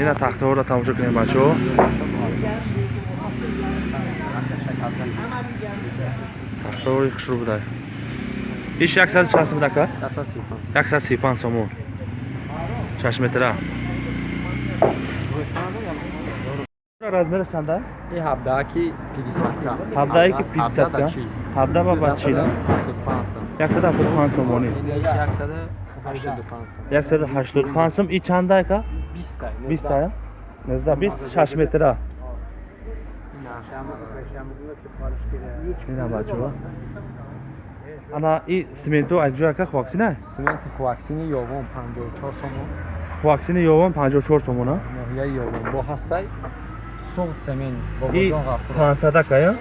ина тахтаҳоро тамошо кунем бачаҳо. Тахтаҳои хушрӯ буда иш 160 буда ка 135 сомон. 6 метра? Размераш чанда? И 17ки 50 ка 17ки 50 ка 17 ба ба 40 175 сомони. 185 сом и чанда ка? 20 19 20 6 метра? Ина бачуа ана и сименту айҷояка хуаксина сименти хуаксини ёвон 54 сомон. Хуаксини ёвон 54 сомона я ёвон. Бо ҳастай сом семен бо бозонга 500 кая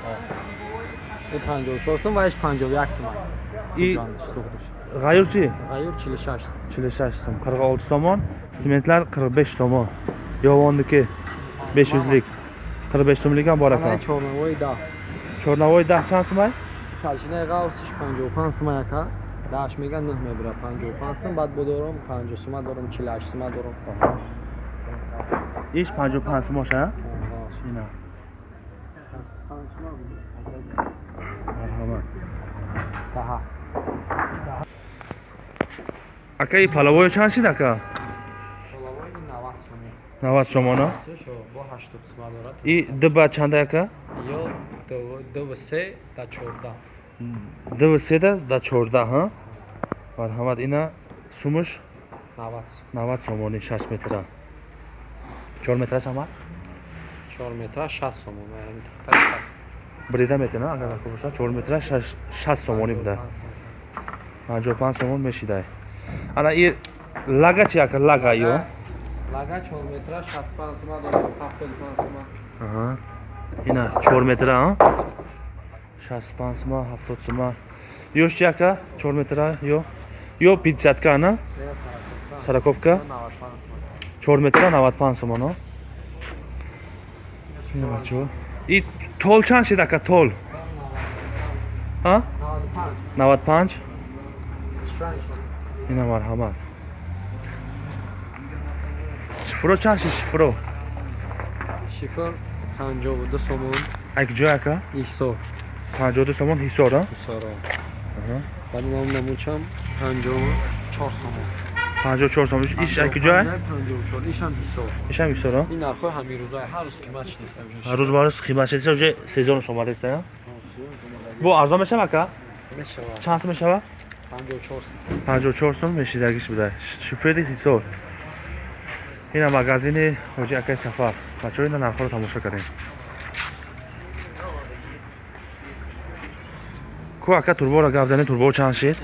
и 54 сом ваиш 51 сомон и Ҷониш, суғдиш. ғайюр чи Ғайюр 46 сом. чилу шаш сом қирq olti somon sementlar qirq besh somon yovonniki besh yuzlik qirq besh so'mlik ham bor Ана ekan чорнавои 10. chornavoy dah чанд сомай Калшинаи ғавсиш 55 сом ака. Даш мега 9 мебира 55 сом, баъд бо дорам 50 сом дорам, 48 сом дорам. иш панҷоҳу панҷ сомош а ина марҳамат Таҳа. Ака и палавоё чанд шид ака Шолавои 90 сом. навад сомона Сешо бо 80 сом дорад. и дба чанда ака Ё 2 3 да 14. дв седа да чордаҳ а марҳамат ина сумуш 90 сом. навад сомонӣ шаш метра чор метраш ҳам аст 4 метра 60 сом. Яъни тахтаи 60. брида метена агар ака боша чор метра шаст сомонӣ буда панҷоҳу панҷ сомон мешидай ана и лага чи ака лага ё? Лага 4 метра 65 сом дорад, 75 сом. Аҳа. ина чор метра а? Шаст панҷ сума ҳафтод сума ёш чи ака чор метра ё? Ё пидсатка ана? Я сараковка. сараковка? 95 сом. чор метра навад панҷ сомон а ина бачаҳо и тол чанд шид ака тол? А? 95. навад панҷ Шран шо. Ина марҳамат шифро чанд шид шифро Шифр 52 сомон. акҷой ака Исо. панҷоҳду сомон ҳисор а. Аҳа. Баъд ном намучам 54 сомон. панҷоҳу чор сомон иш акҷой 54. Ишам ҳисоб. ишам ҳисор а Ин нархҳои ҳамин рӯзаи ҳар рӯз қиматш нест. ҳар рӯз бароз қимат шида уже сезон шомареста я бо арзон мешава ака Мешавад. чанд сум мешава 54 сом. панҷоҳу чор сум мешидагиш буда шифери ҳисор ина магазини ҳоҷи акаи сафар бачаҳо ина нархҳоро тамошо кардем ку ака турбора гап занед турбо чанд шид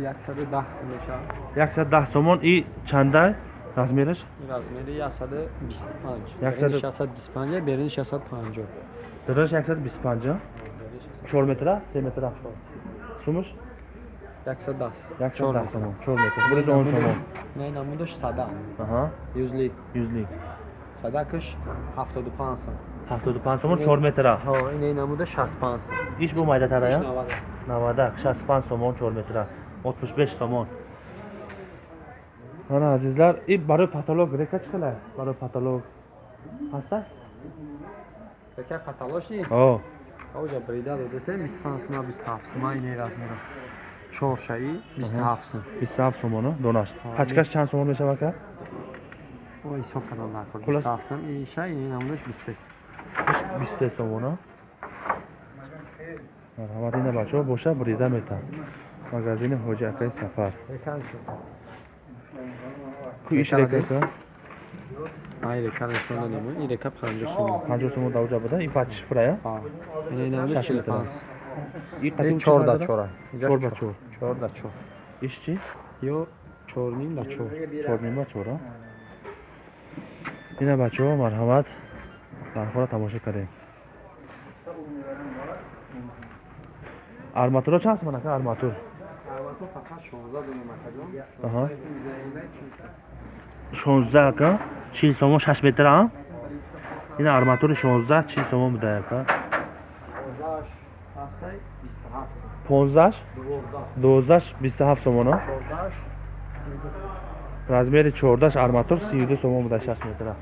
110 сом мешавад. яксад даҳ сомон и чандай размераш размери 125. Яксаду- Берини 625, берини 650. дараш яксад бисту панҷа чор метра? Се метра сумуш 110. яксад даҳ сомон чор метр бурез он сомон Не намудаш сада. аҳа. Юзлик. юзлик Садакаш 75 сом. ҳафтоду панҷ сомон чор метра. Ҳо, ин намуда 65 сом. иш бу майдатара Иш я 90. навадак. Шаст панҷ сомон чор метра. Ҳатмуш беш сомон. Ана азизлар и барои патолог река чӣ қилай барои патолог. Ҳаста Яка каталош ни? Оҷа брида додаса 25 сом, 27 сом ин размера. 4 шаи 27 сом. бисту ҳафт сомоно донаш. Ҳо, пачкаш чанд сомон мешава ка? Ой, ҳисоб кардам накор. Хулас- 27 сом, ин шаи ин намудаш 23 сом. бисту се сомона марҳамат ина бачаҳо боша брида мета магазини ҳоҷи акаи сафар. Якан шо. ку иш Река река ради? ка Ай, река нишон дадем. Ин река 50 сом. панҷоҳ сомон давҷа буда и пач шифра я Ҳа. Ин намудаш 60 метр. 45 сом. и Ин қадим 4 да 4. чор ба чор 4 да 4. иш чи Ё 4 ним да 4. чорнима чора ина бачаҳо марҳамат нархҳоро тамошо кардем арматуро чанд сомон ака арматур Албатта фақат 16 дунем акаҷон. Аҳа. Мизаина 40 сом. 16 ака чил сомон шаш метр а? Ина арматури 16 чил сомон буда ака 15 асай 27 сом. 15 12 12 27 сомон а 14 размери 14 арматур 32 сомон буда 6 метра